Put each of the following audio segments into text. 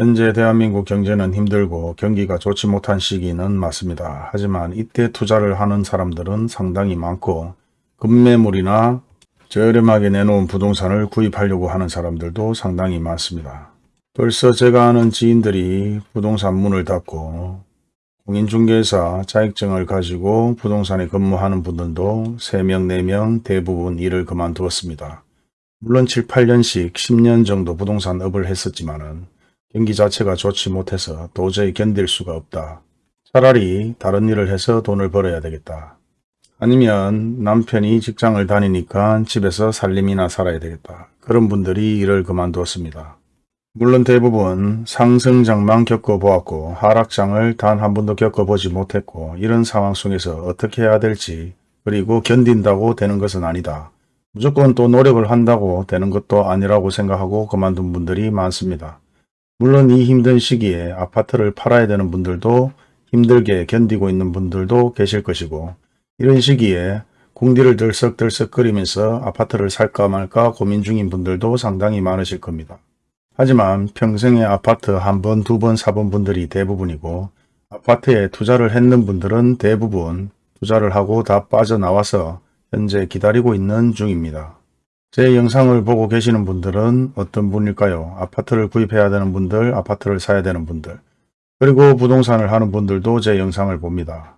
현재 대한민국 경제는 힘들고 경기가 좋지 못한 시기는 맞습니다. 하지만 이때 투자를 하는 사람들은 상당히 많고 급매물이나 저렴하게 내놓은 부동산을 구입하려고 하는 사람들도 상당히 많습니다. 벌써 제가 아는 지인들이 부동산 문을 닫고 공인중개사 자격증을 가지고 부동산에 근무하는 분들도 3명, 4명 대부분 일을 그만두었습니다. 물론 7, 8년씩 10년 정도 부동산 업을 했었지만 경기 자체가 좋지 못해서 도저히 견딜 수가 없다. 차라리 다른 일을 해서 돈을 벌어야 되겠다. 아니면 남편이 직장을 다니니까 집에서 살림이나 살아야 되겠다. 그런 분들이 일을 그만두었습니다. 물론 대부분 상승장만 겪어보았고 하락장을 단 한 번도 겪어보지 못했고 이런 상황 속에서 어떻게 해야 될지 그리고 견딘다고 되는 것은 아니다. 무조건 또 노력을 한다고 되는 것도 아니라고 생각하고 그만둔 분들이 많습니다. 물론 이 힘든 시기에 아파트를 팔아야 되는 분들도 힘들게 견디고 있는 분들도 계실 것이고 이런 시기에 궁디를 들썩들썩 거리면서 아파트를 살까 말까 고민 중인 분들도 상당히 많으실 겁니다. 하지만 평생에 아파트 한 번, 두 번 사본 분들이 대부분이고 아파트에 투자를 했는 분들은 대부분 투자를 하고 다 빠져나와서 현재 기다리고 있는 중입니다. 제 영상을 보고 계시는 분들은 어떤 분일까요? 아파트를 구입해야 되는 분들, 아파트를 사야 되는 분들, 그리고 부동산을 하는 분들도 제 영상을 봅니다.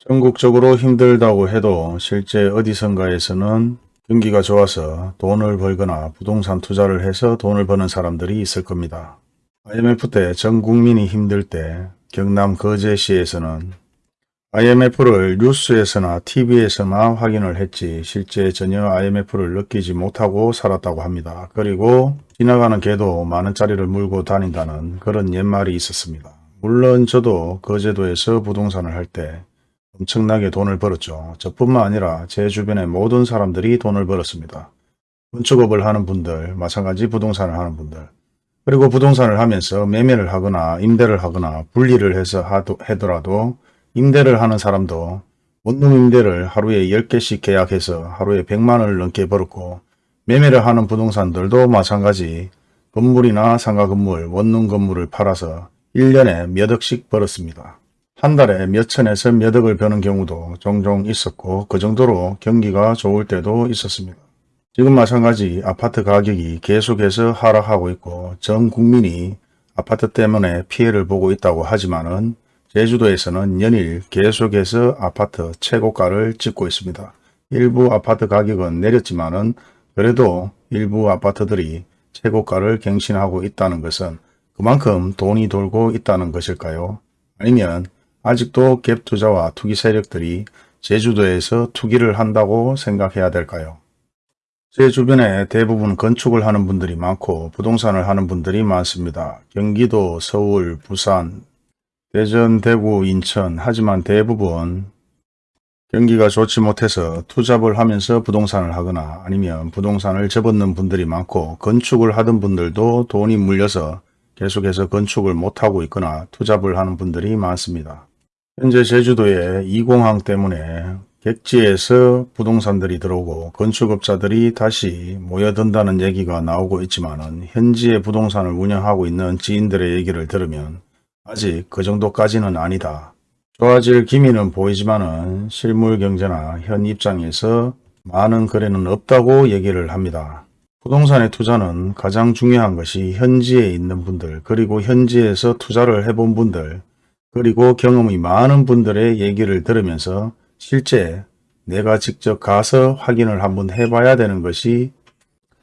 전국적으로 힘들다고 해도 실제 어디선가에서는 경기가 좋아서 돈을 벌거나 부동산 투자를 해서 돈을 버는 사람들이 있을 겁니다. IMF 때 전 국민이 힘들 때 경남 거제시에서는 IMF를 뉴스에서나 TV에서만 확인을 했지 실제 전혀 IMF를 느끼지 못하고 살았다고 합니다. 그리고 지나가는 개도 만원짜리를 물고 다닌다는 그런 옛말이 있었습니다. 물론 저도 거제도에서 부동산을 할 때 엄청나게 돈을 벌었죠. 저뿐만 아니라 제 주변의 모든 사람들이 돈을 벌었습니다. 건축업을 하는 분들, 마찬가지 부동산을 하는 분들, 그리고 부동산을 하면서 매매를 하거나 임대를 하거나 분리를 해서 하더라도 임대를 하는 사람도 원룸 임대를 하루에 10개씩 계약해서 하루에 100만 원을 넘게 벌었고 매매를 하는 부동산들도 마찬가지 건물이나 상가 건물, 원룸 건물을 팔아서 1년에 몇 억씩 벌었습니다. 한 달에 몇 천에서 몇 억을 버는 경우도 종종 있었고 그 정도로 경기가 좋을 때도 있었습니다. 지금 마찬가지 아파트 가격이 계속해서 하락하고 있고 전 국민이 아파트 때문에 피해를 보고 있다고 하지만 은 제주도에서는 연일 계속해서 아파트 최고가를 찍고 있습니다. 일부 아파트 가격은 내렸지만 은 그래도 일부 아파트들이 최고가를 갱신하고 있다는 것은 그만큼 돈이 돌고 있다는 것일까요? 아니면 아직도 갭 투자와 투기 세력들이 제주도에서 투기를 한다고 생각해야 될까요? 제 주변에 대부분 건축을 하는 분들이 많고 부동산을 하는 분들이 많습니다. 경기도, 서울, 부산, 대전, 대구, 인천 하지만 대부분 경기가 좋지 못해서 투잡을 하면서 부동산을 하거나 아니면 부동산을 접었는 분들이 많고 건축을 하던 분들도 돈이 물려서 계속해서 건축을 못하고 있거나 투잡을 하는 분들이 많습니다. 현재 제주도에 이공항 때문에 객지에서 부동산들이 들어오고 건축업자들이 다시 모여든다는 얘기가 나오고 있지만 현지의 부동산을 운영하고 있는 지인들의 얘기를 들으면 아직 그 정도까지는 아니다. 좋아질 기미는 보이지만 실물 경제나 현 입장에서 많은 거래는 없다고 얘기를 합니다. 부동산의 투자는 가장 중요한 것이 현지에 있는 분들 그리고 현지에서 투자를 해본 분들 그리고 경험이 많은 분들의 얘기를 들으면서 실제 내가 직접 가서 확인을 한번 해봐야 되는 것이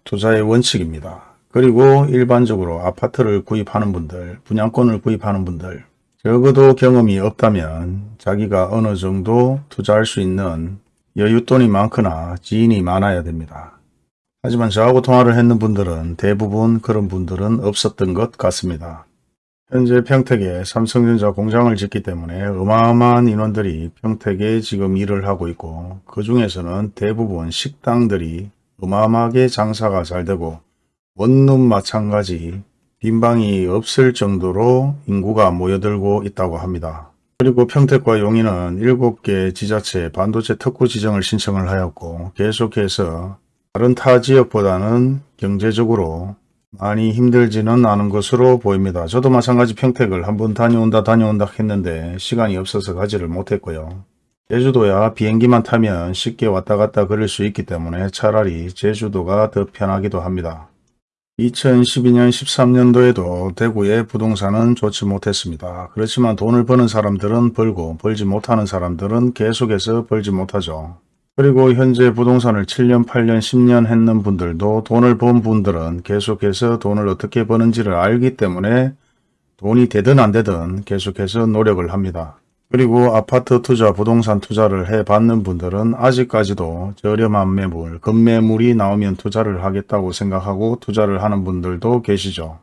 투자의 원칙입니다. 그리고 일반적으로 아파트를 구입하는 분들, 분양권을 구입하는 분들 적어도 경험이 없다면 자기가 어느 정도 투자할 수 있는 여윳돈이 많거나 지인이 많아야 됩니다. 하지만 저하고 통화를 했는 분들은 대부분 그런 분들은 없었던 것 같습니다. 현재 평택에 삼성전자 공장을 짓기 때문에 어마어마한 인원들이 평택에 지금 일을 하고 있고 그 중에서는 대부분 식당들이 어마어마하게 장사가 잘 되고 원룸 마찬가지 빈방이 없을 정도로 인구가 모여들고 있다고 합니다. 그리고 평택과 용인은 7개 지자체 반도체 특구 지정을 신청을 하였고 계속해서 다른 타 지역보다는 경제적으로 많이 힘들지는 않은 것으로 보입니다. 저도 마찬가지 평택을 한번 다녀온다 다녀온다 했는데 시간이 없어서 가지를 못했고요. 제주도야 비행기만 타면 쉽게 왔다 갔다 그릴 수 있기 때문에 차라리 제주도가 더 편하기도 합니다. 2012년 13년도에도 대구의 부동산은 좋지 못했습니다. 그렇지만 돈을 버는 사람들은 벌고 벌지 못하는 사람들은 계속해서 벌지 못하죠. 그리고 현재 부동산을 7년, 8년, 10년 했는 분들도 돈을 번 분들은 계속해서 돈을 어떻게 버는지를 알기 때문에 돈이 되든 안 되든 계속해서 노력을 합니다. 그리고 아파트 투자, 부동산 투자를 해봤는 분들은 아직까지도 저렴한 매물, 급매물이 나오면 투자를 하겠다고 생각하고 투자를 하는 분들도 계시죠.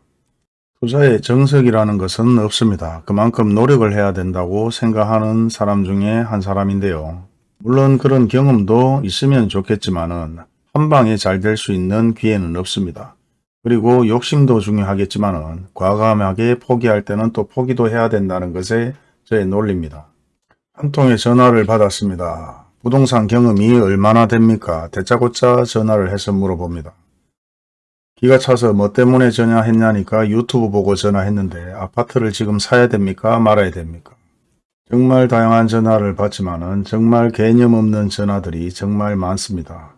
투자의 정석이라는 것은 없습니다. 그만큼 노력을 해야 된다고 생각하는 사람 중에 한 사람인데요. 물론 그런 경험도 있으면 좋겠지만 은 한 방에 잘 될 수 있는 기회는 없습니다. 그리고 욕심도 중요하겠지만 은 과감하게 포기할 때는 또 포기도 해야 된다는 것에 저의 논리입니다. 한 통의 전화를 받았습니다. 부동산 경험이 얼마나 됩니까? 대짜고짜 전화를 해서 물어봅니다. 기가 차서 뭐 때문에 전화했냐니까 유튜브 보고 전화했는데 아파트를 지금 사야 됩니까? 말아야 됩니까? 정말 다양한 전화를 받지만 은 정말 개념 없는 전화들이 정말 많습니다.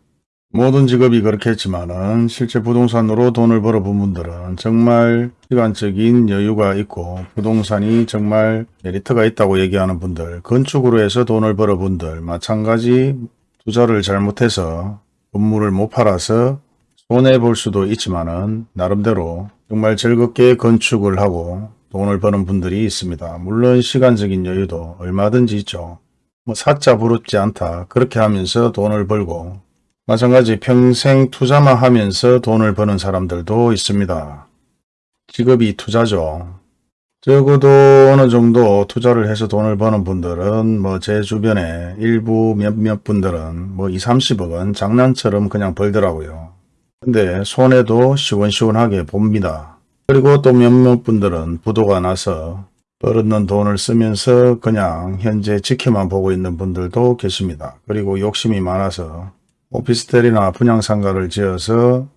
모든 직업이 그렇겠지만은 실제 부동산으로 돈을 벌어본 분들은 정말 시간적인 여유가 있고 부동산이 정말 메리트가 있다고 얘기하는 분들, 건축으로 해서 돈을 벌어본 분들, 마찬가지 투자를 잘못해서 건물을 못 팔아서 손해볼 수도 있지만은 나름대로 정말 즐겁게 건축을 하고 돈을 버는 분들이 있습니다. 물론 시간적인 여유도 얼마든지 있죠. 뭐 사자 부럽지 않다 그렇게 하면서 돈을 벌고 마찬가지 평생 투자만 하면서 돈을 버는 사람들도 있습니다. 직업이 투자죠. 적어도 어느 정도 투자를 해서 돈을 버는 분들은 뭐 제 주변에 일부 몇몇 분들은 뭐 2, 30억은 장난처럼 그냥 벌더라고요. 근데 손해도 시원시원하게 봅니다. 그리고 또 몇몇 분들은 부도가 나서 벌었는 돈을 쓰면서 그냥 현재 지켜만 보고 있는 분들도 계십니다. 그리고 욕심이 많아서 오피스텔이나 분양상가를 지어서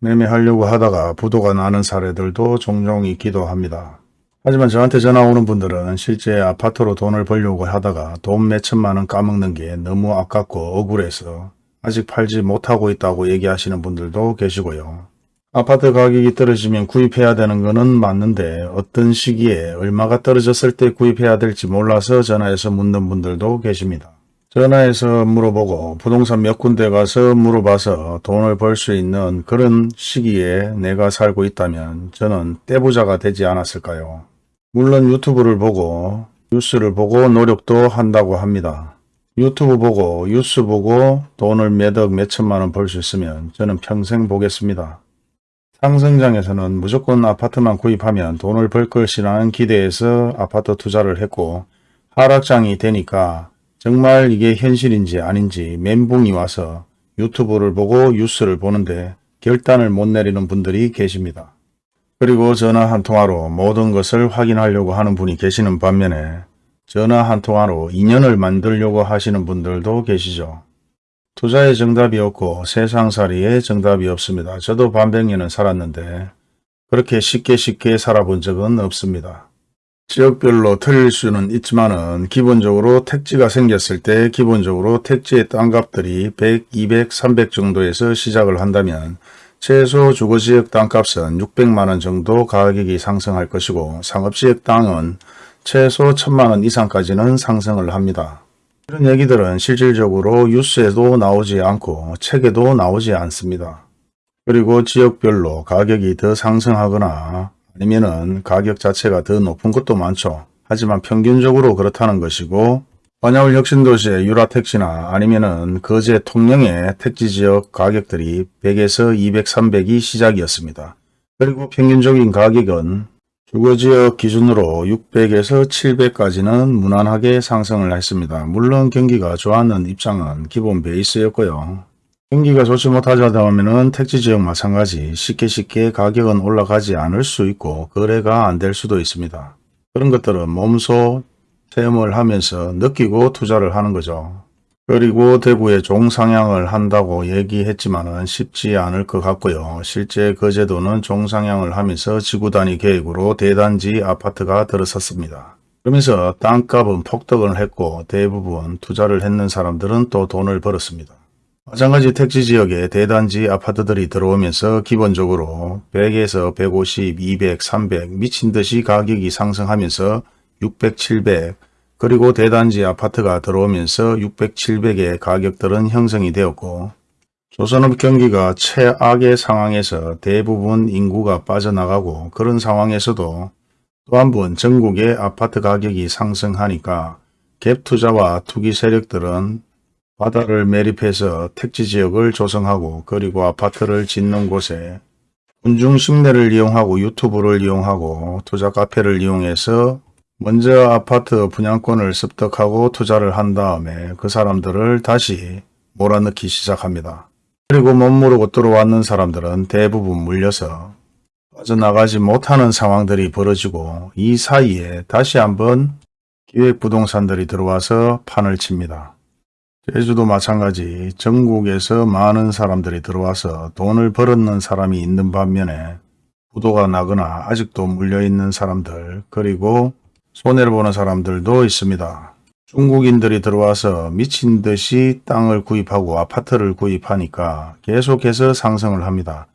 매매하려고 하다가 부도가 나는 사례들도 종종 있기도 합니다. 하지만 저한테 전화 오는 분들은 실제 아파트로 돈을 벌려고 하다가 돈 몇천만 원 까먹는 게 너무 아깝고 억울해서 아직 팔지 못하고 있다고 얘기하시는 분들도 계시고요. 아파트 가격이 떨어지면 구입해야 되는 것은 맞는데 어떤 시기에 얼마가 떨어졌을 때 구입해야 될지 몰라서 전화해서 묻는 분들도 계십니다. 전화해서 물어보고 부동산 몇 군데 가서 물어봐서 돈을 벌 수 있는 그런 시기에 내가 살고 있다면 저는 떼부자가 되지 않았을까요? 물론 유튜브를 보고 뉴스를 보고 노력도 한다고 합니다. 유튜브 보고 뉴스 보고 돈을 몇억 몇천만 원 벌 수 있으면 저는 평생 보겠습니다. 상승장에서는 무조건 아파트만 구입하면 돈을 벌 것이라는 기대에서 아파트 투자를 했고 하락장이 되니까 정말 이게 현실인지 아닌지 멘붕이 와서 유튜브를 보고 뉴스를 보는데 결단을 못 내리는 분들이 계십니다. 그리고 전화 한 통화로 모든 것을 확인하려고 하는 분이 계시는 반면에 전화 한 통화로 인연을 만들려고 하시는 분들도 계시죠. 투자의 정답이 없고 세상살이의 정답이 없습니다. 저도 반백년은 살았는데 그렇게 쉽게 쉽게 살아본 적은 없습니다. 지역별로 틀릴 수는 있지만은 기본적으로 택지가 생겼을 때 기본적으로 택지의 땅값들이 100, 200, 300 정도에서 시작을 한다면 최소 주거지역 땅값은 600만원 정도 가격이 상승할 것이고 상업지역 땅은 최소 1000만원 이상까지는 상승을 합니다. 이런 얘기들은 실질적으로 뉴스에도 나오지 않고 책에도 나오지 않습니다. 그리고 지역별로 가격이 더 상승하거나 아니면은 가격 자체가 더 높은 것도 많죠. 하지만 평균적으로 그렇다는 것이고 반야울 혁신도시의 유라택시나 아니면은 거제 통영의 택지지역 가격들이 100에서 200, 300이 시작이었습니다. 그리고 평균적인 가격은 주거지역 기준으로 600에서 700까지는 무난하게 상승을 했습니다. 물론 경기가 좋았는 입장은 기본 베이스였고요. 경기가 좋지 못하다 보면 택지 지역 마찬가지 쉽게 쉽게 가격은 올라가지 않을 수 있고 거래가 안 될 수도 있습니다. 그런 것들은 몸소 체험을 하면서 느끼고 투자를 하는 거죠. 그리고 대구에 종상향을 한다고 얘기했지만은 쉽지 않을 것 같고요. 실제 그 제도는 종상향을 하면서 지구단위 계획으로 대단지 아파트가 들어섰습니다. 그러면서 땅값은 폭등을 했고 대부분 투자를 했는 사람들은 또 돈을 벌었습니다. 마찬가지 택지 지역에 대단지 아파트들이 들어오면서 기본적으로 100에서 150, 200, 300 미친 듯이 가격이 상승하면서 600, 700 그리고 대단지 아파트가 들어오면서 600, 700의 가격들은 형성이 되었고 조선업 경기가 최악의 상황에서 대부분 인구가 빠져나가고 그런 상황에서도 또 한 번 전국의 아파트 가격이 상승하니까 갭 투자와 투기 세력들은 바다를 매립해서 택지 지역을 조성하고 그리고 아파트를 짓는 곳에 군중 심내를 이용하고 유튜브를 이용하고 투자 카페를 이용해서 먼저 아파트 분양권을 습득하고 투자를 한 다음에 그 사람들을 다시 몰아넣기 시작합니다. 그리고 못 모르고 들어왔는 사람들은 대부분 물려서 빠져나가지 못하는 상황들이 벌어지고 이 사이에 다시 한번 기획부동산들이 들어와서 판을 칩니다. 제주도 마찬가지 전국에서 많은 사람들이 들어와서 돈을 벌었는 사람이 있는 반면에 부도가 나거나 아직도 물려있는 사람들 그리고 손해를 보는 사람들도 있습니다. 중국인들이 들어와서 미친 듯이 땅을 구입하고 아파트를 구입하니까 계속해서 상승을 합니다.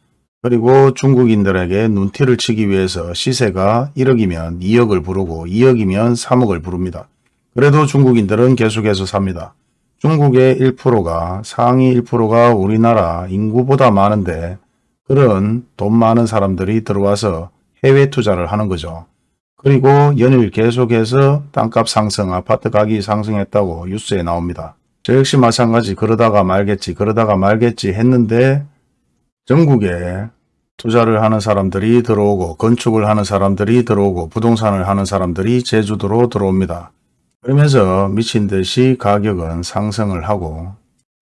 그리고 중국인들에게 눈티를 치기 위해서 시세가 1억이면 2억을 부르고 2억이면 3억을 부릅니다. 그래도 중국인들은 계속해서 삽니다. 중국의 1%가 상위 1%가 우리나라 인구보다 많은데 그런 돈 많은 사람들이 들어와서 해외 투자를 하는 거죠. 그리고 연일 계속해서 땅값 상승, 아파트 가격이 상승했다고 뉴스에 나옵니다. 저 역시 마찬가지 그러다가 말겠지 그러다가 말겠지 했는데 전국에 투자를 하는 사람들이 들어오고 건축을 하는 사람들이 들어오고 부동산을 하는 사람들이 제주도로 들어옵니다. 그러면서 미친 듯이 가격은 상승을 하고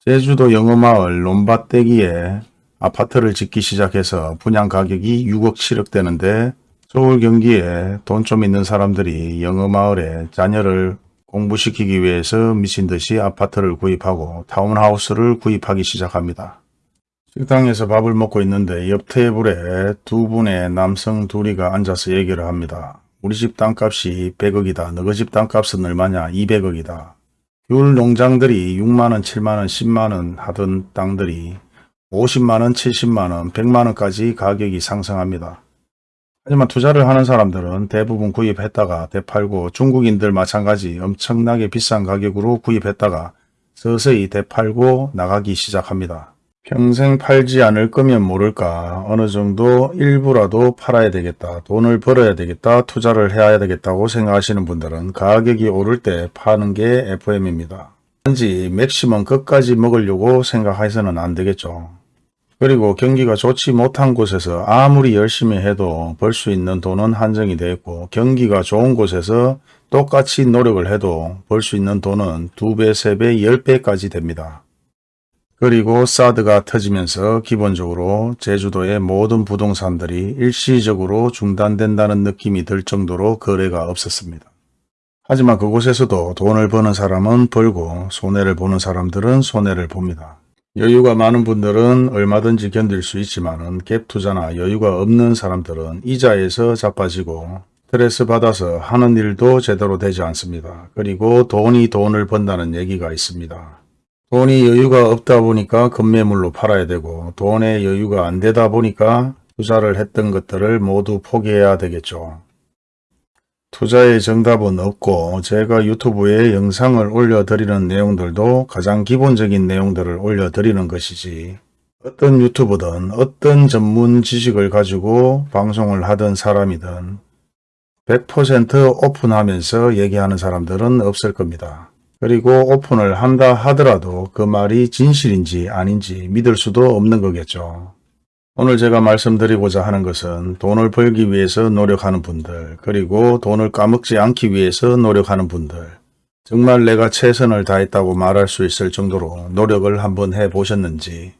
제주도 영어마을 논밭대기에 아파트를 짓기 시작해서 분양 가격이 6억 7억 되는데 서울 경기에 돈 좀 있는 사람들이 영어마을에 자녀를 공부시키기 위해서 미친 듯이 아파트를 구입하고 타운하우스를 구입하기 시작합니다. 식당에서 밥을 먹고 있는데 옆 테이블에 두 분의 남성 둘이가 앉아서 얘기를 합니다. 우리 집 땅값이 100억이다. 너희 집 땅값은 얼마냐? 200억이다. 귤 농장들이 6만원, 7만원, 10만원 하던 땅들이 50만원, 70만원, 100만원까지 가격이 상승합니다. 하지만 투자를 하는 사람들은 대부분 구입했다가 되팔고 중국인들 마찬가지 엄청나게 비싼 가격으로 구입했다가 서서히 되팔고 나가기 시작합니다. 평생 팔지 않을 거면 모를까 어느 정도 일부라도 팔아야 되겠다 돈을 벌어야 되겠다 투자를 해야 되겠다고 생각하시는 분들은 가격이 오를 때 파는 게 FM입니다. 단지 맥시멈 끝까지 먹으려고 생각해서는 안 되겠죠. 그리고 경기가 좋지 못한 곳에서 아무리 열심히 해도 벌 수 있는 돈은 한정이 되어 있고 경기가 좋은 곳에서 똑같이 노력을 해도 벌 수 있는 돈은 2배, 3배, 10배까지 됩니다. 그리고 사드가 터지면서 기본적으로 제주도의 모든 부동산들이 일시적으로 중단된다는 느낌이 들 정도로 거래가 없었습니다. 하지만 그곳에서도 돈을 버는 사람은 벌고 손해를 보는 사람들은 손해를 봅니다. 여유가 많은 분들은 얼마든지 견딜 수 있지만 갭 투자나 여유가 없는 사람들은 이자에서 자빠지고 스트레스 받아서 하는 일도 제대로 되지 않습니다. 그리고 돈이 돈을 번다는 얘기가 있습니다. 돈이 여유가 없다 보니까 급매물로 팔아야 되고 돈의 여유가 안 되다 보니까 투자를 했던 것들을 모두 포기해야 되겠죠. 투자의 정답은 없고 제가 유튜브에 영상을 올려드리는 내용들도 가장 기본적인 내용들을 올려드리는 것이지 어떤 유튜브든 어떤 전문 지식을 가지고 방송을 하던 사람이든 100% 오픈하면서 얘기하는 사람들은 없을 겁니다. 그리고 오픈을 한다 하더라도 그 말이 진실인지 아닌지 믿을 수도 없는 거겠죠. 오늘 제가 말씀드리고자 하는 것은 돈을 벌기 위해서 노력하는 분들 그리고 돈을 까먹지 않기 위해서 노력하는 분들 정말 내가 최선을 다했다고 말할 수 있을 정도로 노력을 한번 해보셨는지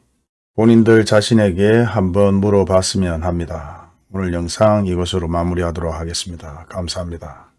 본인들 자신에게 한번 물어봤으면 합니다. 오늘 영상 이것으로 마무리하도록 하겠습니다. 감사합니다.